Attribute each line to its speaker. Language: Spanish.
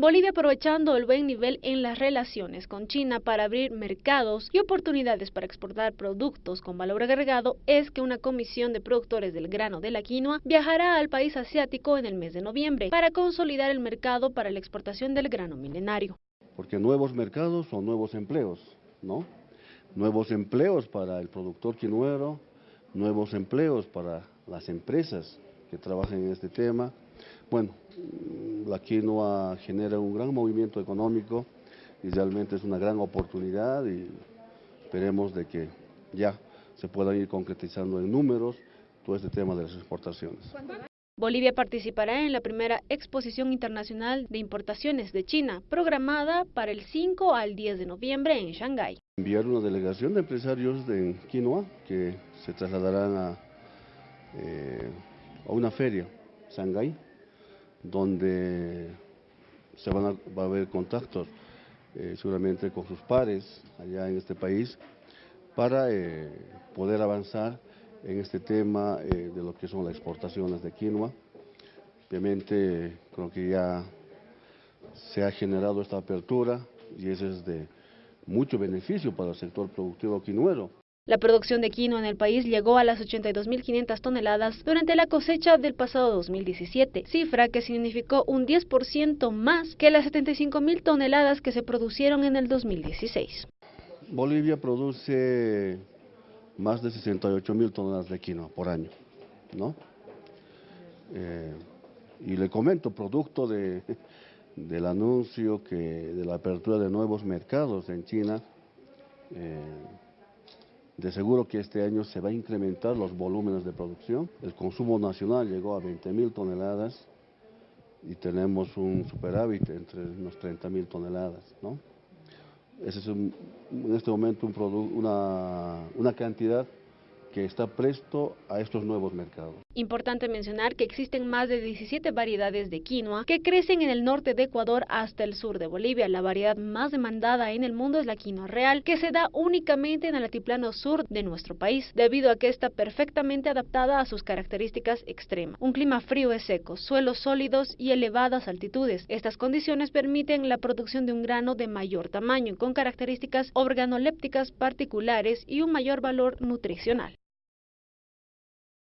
Speaker 1: Bolivia aprovechando el buen nivel en las relaciones con China para abrir mercados y oportunidades para exportar productos con valor agregado es que una comisión de productores del grano de la quinoa viajará al país asiático en el mes de noviembre para consolidar el mercado para la exportación del grano milenario.
Speaker 2: Porque nuevos mercados son nuevos empleos, ¿no? Nuevos empleos para el productor quinoero, nuevos empleos para las empresas que trabajan en este tema. Bueno, la quinoa genera un gran movimiento económico y realmente es una gran oportunidad y esperemos de que ya se puedan ir concretizando en números todo este tema de las exportaciones.
Speaker 1: Bolivia participará en la primera exposición internacional de importaciones de China, programada para el 5 al 10 de noviembre en Shanghái.
Speaker 2: Enviar una delegación de empresarios de quinoa que se trasladarán a, eh, a una feria, Shanghái, donde se van a, va a haber contactos eh, seguramente con sus pares allá en este país para eh, poder avanzar en este tema eh, de lo que son las exportaciones de quinoa. Obviamente creo que ya se ha generado esta apertura y eso es de mucho beneficio para el sector productivo quinoero.
Speaker 1: La producción de quinoa en el país llegó a las 82.500 toneladas durante la cosecha del pasado 2017, cifra que significó un 10% más que las 75.000 toneladas que se producieron en el 2016.
Speaker 2: Bolivia produce más de 68.000 toneladas de quinoa por año, ¿no? Eh, y le comento, producto de, del anuncio que de la apertura de nuevos mercados en China, eh, de seguro que este año se va a incrementar los volúmenes de producción. El consumo nacional llegó a 20 mil toneladas y tenemos un superávit entre unos 30 mil toneladas. ¿no? Ese es en este momento un una, una cantidad que está presto a estos nuevos mercados.
Speaker 1: Importante mencionar que existen más de 17 variedades de quinoa que crecen en el norte de Ecuador hasta el sur de Bolivia. La variedad más demandada en el mundo es la quinoa real, que se da únicamente en el altiplano sur de nuestro país, debido a que está perfectamente adaptada a sus características extremas. Un clima frío y seco, suelos sólidos y elevadas altitudes. Estas condiciones permiten la producción de un grano de mayor tamaño, con características organolépticas particulares y un mayor valor nutricional.